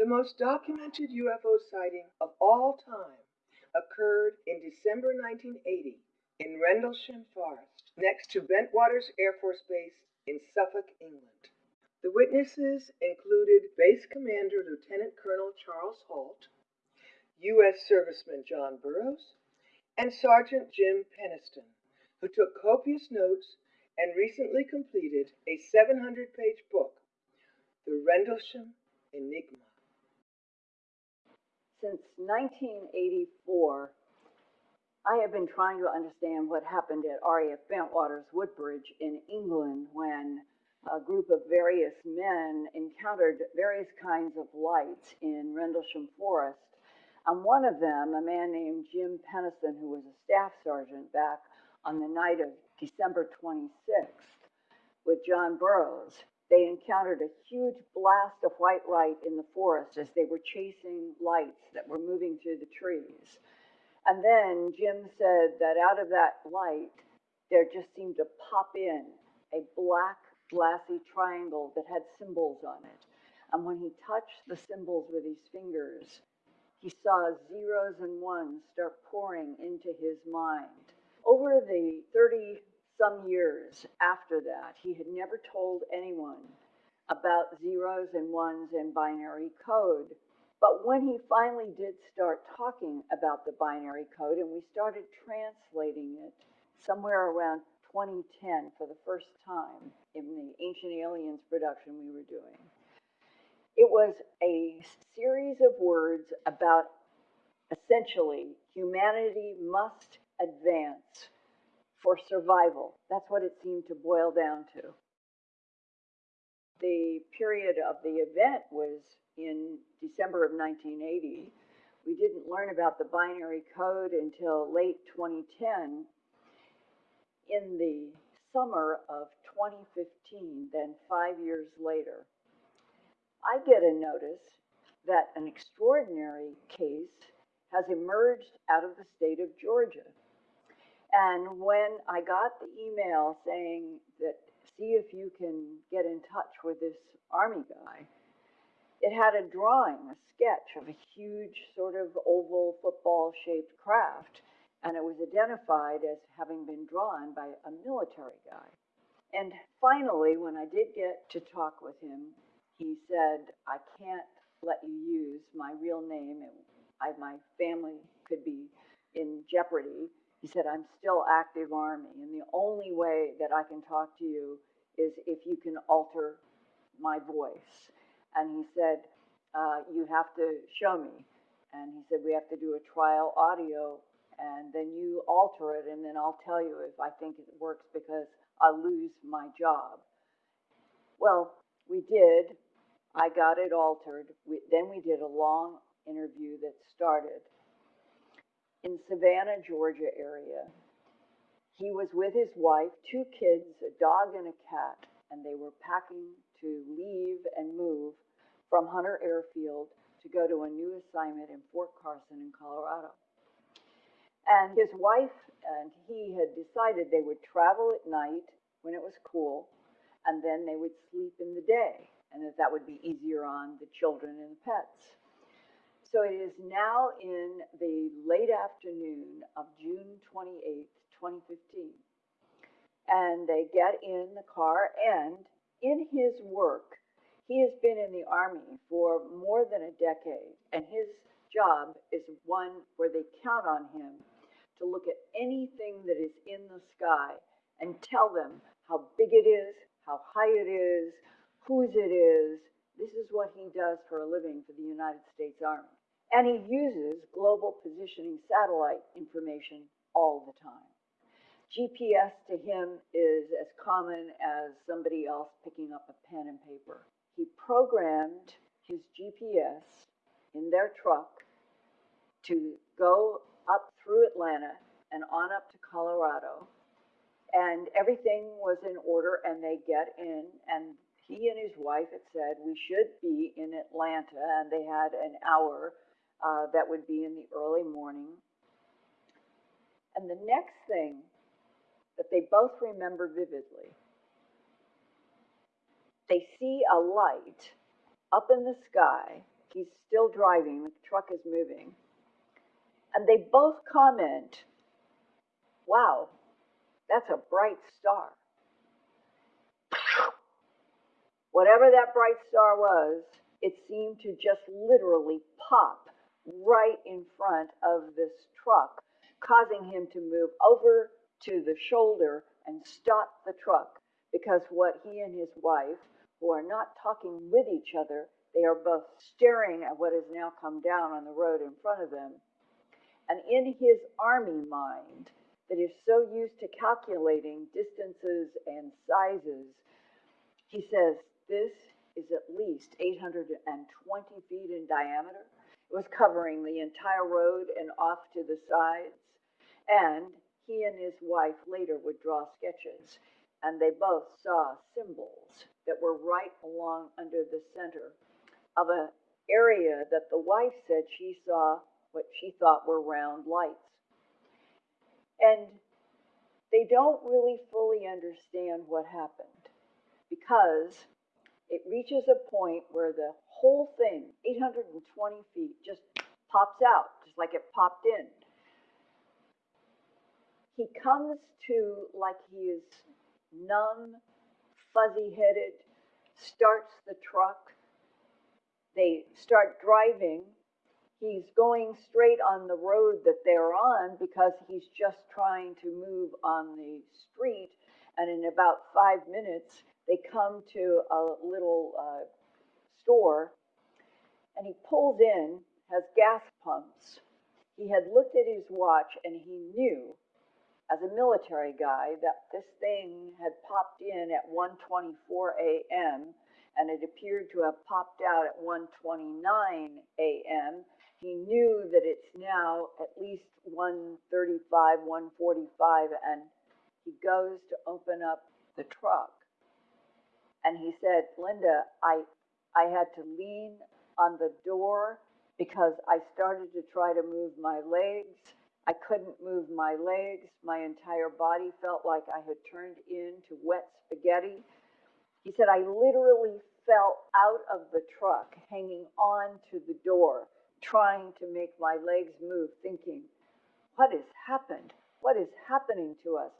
The most documented UFO sighting of all time occurred in December 1980 in Rendlesham Forest, next to Bentwaters Air Force Base in Suffolk, England. The witnesses included Base Commander Lieutenant Colonel Charles Halt, U.S. Serviceman John Burroughs, and Sergeant Jim Penniston, who took copious notes and recently completed a 700 page book, The Rendlesham Enigma. Since 1984, I have been trying to understand what happened at RAF Bentwaters Woodbridge in England when a group of various men encountered various kinds of lights in Rendlesham Forest. And one of them, a man named Jim Penniston, who was a staff sergeant back on the night of December 26th with John Burroughs, they encountered a huge blast of white light in the forest as they were chasing lights that were moving through the trees. And then Jim said that out of that light, there just seemed to pop in a black, glassy triangle that had symbols on it. And when he touched the symbols with his fingers, he saw zeros and ones start pouring into his mind. Over the 30 some years after that, he had never told anyone about zeros and ones and binary code. But when he finally did start talking about the binary code and we started translating it somewhere around 2010 for the first time in the Ancient Aliens production we were doing, it was a series of words about essentially humanity must advance for survival. That's what it seemed to boil down to. The period of the event was in December of 1980. We didn't learn about the binary code until late 2010. In the summer of 2015, then five years later, I get a notice that an extraordinary case has emerged out of the state of Georgia. And when I got the email saying that see if you can get in touch with this army guy, it had a drawing, a sketch of a huge sort of oval football shaped craft, and it was identified as having been drawn by a military guy. And finally, when I did get to talk with him, he said, I can't let you use my real name. I, my family could be in jeopardy he said, I'm still active Army, and the only way that I can talk to you is if you can alter my voice. And he said, uh, You have to show me. And he said, We have to do a trial audio, and then you alter it, and then I'll tell you if I think it works because I'll lose my job. Well, we did. I got it altered. We, then we did a long interview that started in Savannah, Georgia area. He was with his wife, two kids, a dog and a cat, and they were packing to leave and move from Hunter Airfield to go to a new assignment in Fort Carson in Colorado. And his wife and he had decided they would travel at night when it was cool, and then they would sleep in the day, and that that would be easier on the children and the pets. So it is now in the late afternoon of June 28th, 2015. And they get in the car, and in his work, he has been in the Army for more than a decade, and his job is one where they count on him to look at anything that is in the sky and tell them how big it is, how high it is, whose it is. This is what he does for a living for the United States Army. And he uses global positioning satellite information all the time. GPS to him is as common as somebody else picking up a pen and paper. He programmed his GPS in their truck to go up through Atlanta and on up to Colorado. And everything was in order, and they get in. And he and his wife had said, We should be in Atlanta. And they had an hour uh, that would be in the early morning. And the next thing that they both remember vividly, they see a light up in the sky He's still driving, the truck is moving. And they both comment, wow, that's a bright star. Whatever that bright star was, it seemed to just literally pop right in front of this truck, causing him to move over to the shoulder and stop the truck. Because what he and his wife, who are not talking with each other, they are both staring at what has now come down on the road in front of them. And in his army mind, that is so used to calculating distances and sizes, he says, This is at least 820 feet in diameter. It was covering the entire road and off to the sides. And he and his wife later would draw sketches, and they both saw symbols that were right along under the center of an area that the wife said she saw what she thought were round lights. And they don't really fully understand what happened because it reaches a point where the whole thing, 820 feet, just pops out, just like it popped in. He comes to like he is numb, fuzzy headed, starts the truck. They start driving. He's going straight on the road that they're on because he's just trying to move on the street. And in about five minutes, they come to a little uh, store and he pulls in, has gas pumps. He had looked at his watch and he knew as a military guy that this thing had popped in at 1:24 a.m. and it appeared to have popped out at 1:29 a.m. He knew that it's now at least 1:35, 1:45 and he goes to open up the truck. And he said, "Linda, I I had to lean on the door because I started to try to move my legs I couldn't move my legs. My entire body felt like I had turned into wet spaghetti. He said, I literally fell out of the truck, hanging on to the door, trying to make my legs move, thinking, what has happened? What is happening to us?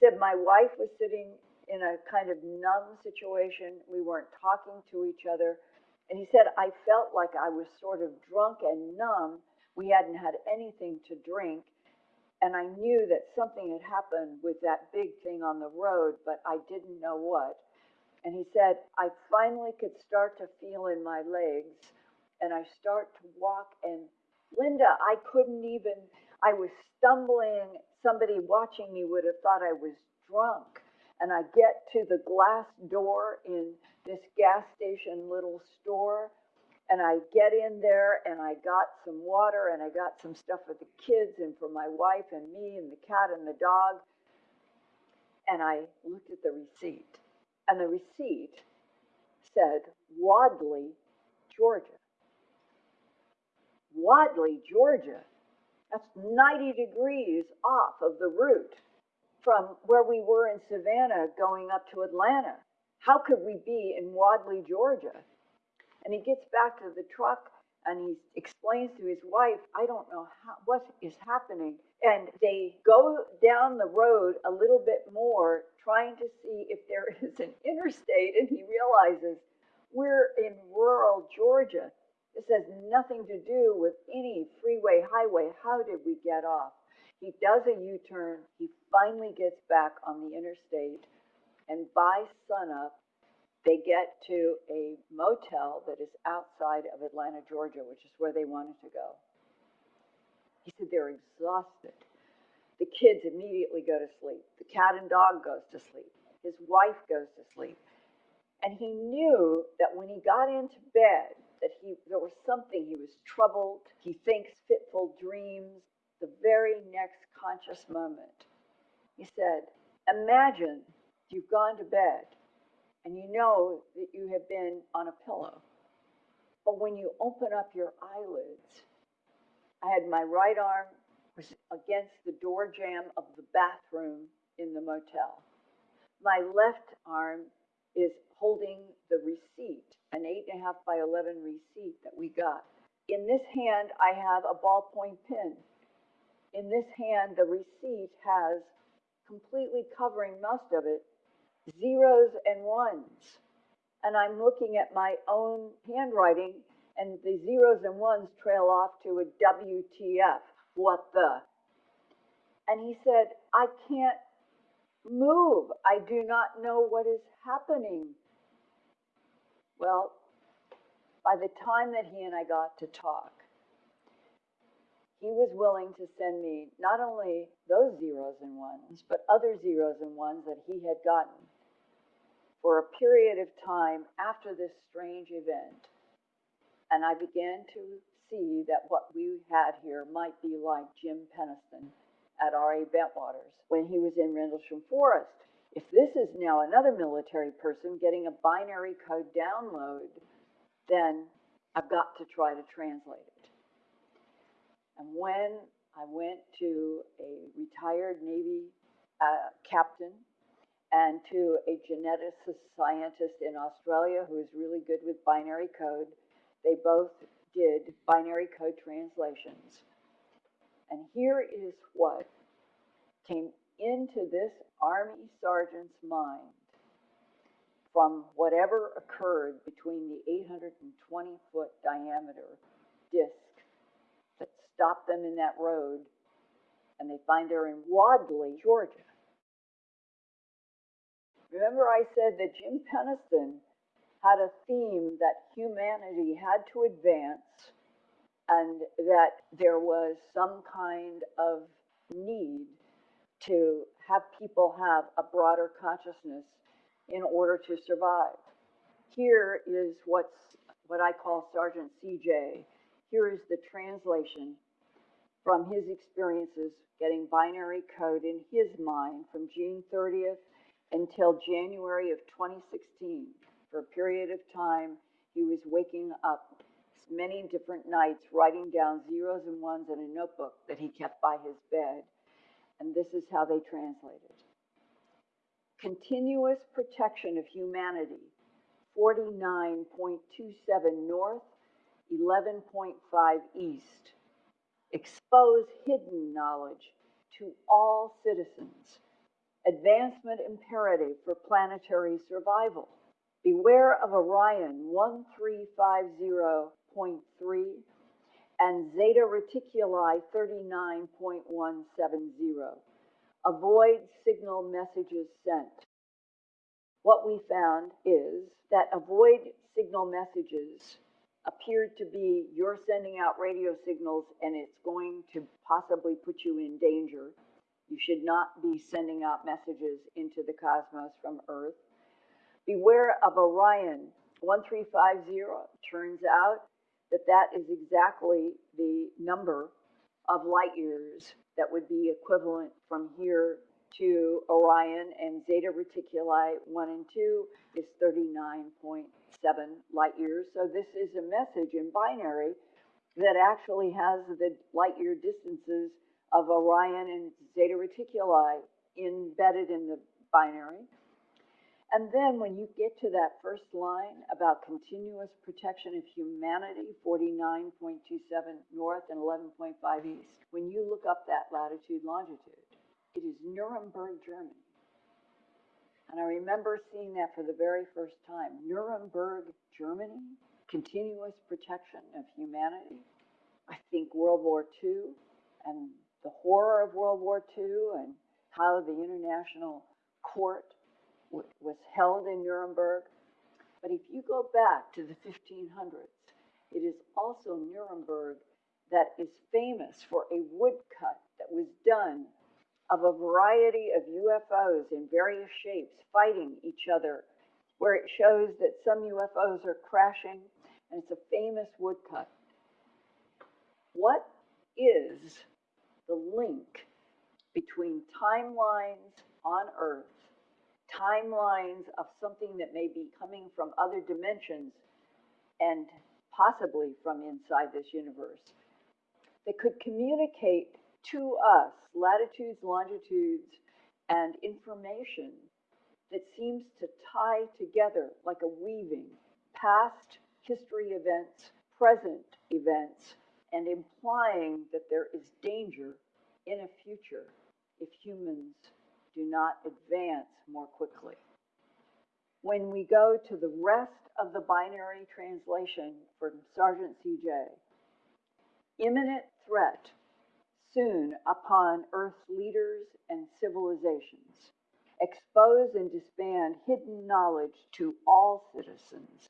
He said, my wife was sitting in a kind of numb situation. We weren't talking to each other. And he said, I felt like I was sort of drunk and numb we hadn't had anything to drink. And I knew that something had happened with that big thing on the road, but I didn't know what. And he said, I finally could start to feel in my legs and I start to walk. And Linda, I couldn't even, I was stumbling. Somebody watching me would have thought I was drunk. And I get to the glass door in this gas station little store and I get in there and I got some water and I got some stuff for the kids and for my wife and me and the cat and the dog. And I looked at the receipt. And the receipt said Wadley, Georgia. Wadley, Georgia. That's 90 degrees off of the route from where we were in Savannah going up to Atlanta. How could we be in Wadley, Georgia? And he gets back to the truck and he explains to his wife, I don't know how, what is happening. And they go down the road a little bit more, trying to see if there is an interstate. And he realizes we're in rural Georgia. This has nothing to do with any freeway, highway. How did we get off? He does a U turn. He finally gets back on the interstate. And by sunup, they get to a motel that is outside of Atlanta, Georgia, which is where they wanted to go. He said they're exhausted. The kids immediately go to sleep. The cat and dog goes to sleep. His wife goes to sleep. And he knew that when he got into bed, that he there was something he was troubled. He thinks fitful dreams. The very next conscious moment, he said, "Imagine you've gone to bed and you know that you have been on a pillow. But when you open up your eyelids, I had my right arm was against the door jamb of the bathroom in the motel. My left arm is holding the receipt an eight and a half by eleven receipt that we got. In this hand, I have a ballpoint pen. In this hand, the receipt has completely covering most of it, zeros and ones. And I'm looking at my own handwriting and the zeros and ones trail off to a WTF, what the? And he said, I can't move. I do not know what is happening. Well, by the time that he and I got to talk, he was willing to send me not only those zeros and ones, but other zeros and ones that he had gotten for a period of time after this strange event. And I began to see that what we had here might be like Jim Penniston at R.A. Bentwaters when he was in Rendlesham Forest. If this is now another military person getting a binary code download, then I've got to try to translate it. And when I went to a retired Navy uh, captain and to a geneticist scientist in Australia who is really good with binary code, they both did binary code translations. And here is what came into this Army sergeant's mind from whatever occurred between the 820 foot diameter disc stopped them in that road, and they find her in Wadley, Georgia. Remember, I said that Jim Penniston had a theme that humanity had to advance and that there was some kind of need to have people have a broader consciousness in order to survive. Here is what's what I call Sergeant CJ. Here is the translation from his experiences getting binary code in his mind from June 30th until January of 2016. For a period of time, he was waking up many different nights, writing down zeros and ones in a notebook that he kept by his bed. And this is how they translated. Continuous protection of humanity, 49.27 north, 11.5 east. Expose hidden knowledge to all citizens. Advancement imperative for planetary survival. Beware of Orion 1350.3 and Zeta Reticuli 39.170. Avoid signal messages sent. What we found is that avoid signal messages appeared to be you're sending out radio signals and it's going to possibly put you in danger. You should not be sending out messages into the cosmos from Earth. Beware of Orion 1350. Turns out that that is exactly the number of light years that would be equivalent from here to Orion and Zeta Reticuli 1 and 2 is 39.7 light years. So this is a message in binary that actually has the light year distances of Orion and Zeta Reticuli embedded in the binary. And then when you get to that first line about continuous protection of humanity, 49.27 north and 11.5 east, when you look up that latitude longitude, it is Nuremberg, Germany. And I remember seeing that for the very first time. Nuremberg, Germany, continuous protection of humanity. I think World War II and the horror of World War II and how the International Court was held in Nuremberg. But if you go back to the 1500s, it is also Nuremberg that is famous for a woodcut that was done of a variety of UFOs in various shapes fighting each other, where it shows that some UFOs are crashing, and it's a famous woodcut. What is the link between timelines on Earth timelines of something that may be coming from other dimensions and possibly from inside this universe that could communicate to us latitudes, longitudes, and information that seems to tie together like a weaving past history events, present events, and implying that there is danger in a future if humans do not advance more quickly. When we go to the rest of the binary translation from Sergeant CJ, imminent threat soon upon Earth's leaders and civilizations. Expose and disband hidden knowledge to all citizens.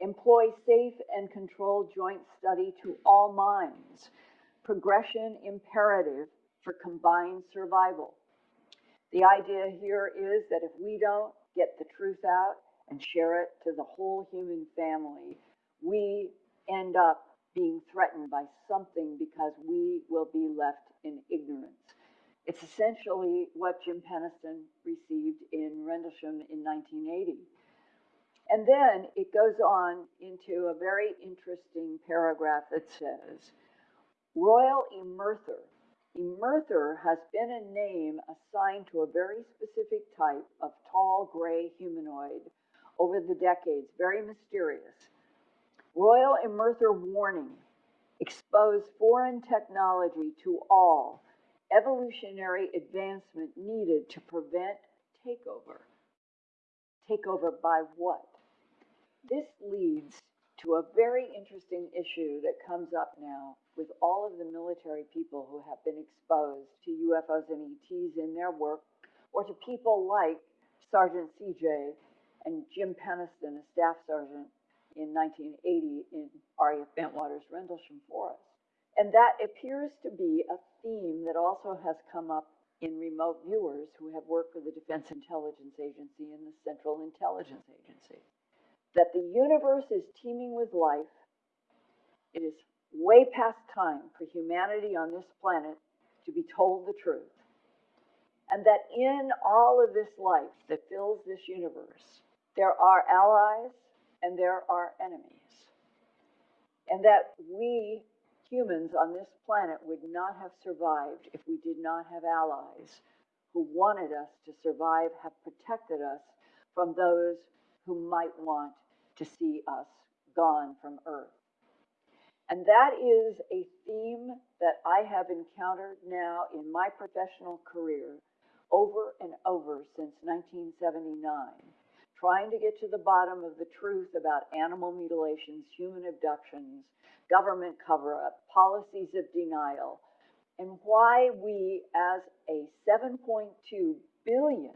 Employ safe and controlled joint study to all minds. Progression imperative for combined survival. The idea here is that if we don't get the truth out and share it to the whole human family, we end up being threatened by something because we will be left in ignorance. It's essentially what Jim Penniston received in Rendlesham in 1980. And then it goes on into a very interesting paragraph that says, Royal Emerther. Emerther has been a name assigned to a very specific type of tall gray humanoid over the decades, very mysterious. Royal Emerther warning expose foreign technology to all evolutionary advancement needed to prevent takeover. Takeover by what? This leads to a very interesting issue that comes up now with all of the military people who have been exposed to UFOs and ETs in their work, or to people like Sergeant CJ and Jim Penniston, a staff sergeant in 1980 in RAF Bentwaters Rendlesham Forest. And that appears to be a theme that also has come up in remote viewers who have worked for the Defense Intelligence Agency and the Central Intelligence Agency. That the universe is teeming with life. It is way past time for humanity on this planet to be told the truth. And that in all of this life that fills this universe, there are allies and there are our enemies. And that we humans on this planet would not have survived if we did not have allies who wanted us to survive, have protected us from those who might want to see us gone from Earth. And that is a theme that I have encountered now in my professional career over and over since 1979 trying to get to the bottom of the truth about animal mutilations, human abductions, government cover up, policies of denial, and why we, as a 7.2 billion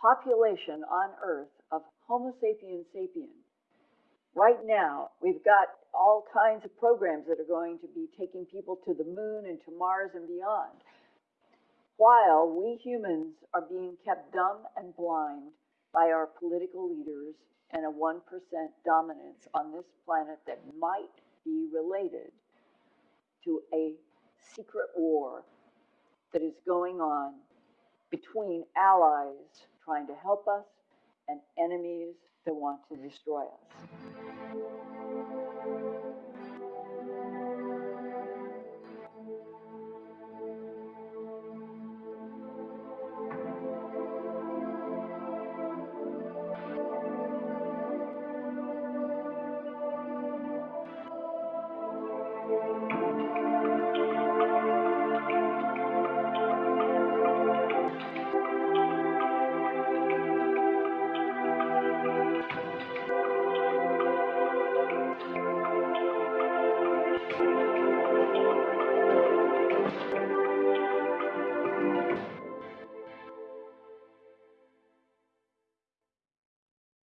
population on Earth of Homo sapiens sapiens, right now we've got all kinds of programs that are going to be taking people to the moon and to Mars and beyond. While we humans are being kept dumb and blind by our political leaders and a 1% dominance on this planet that might be related to a secret war that is going on between allies trying to help us and enemies that want to destroy us.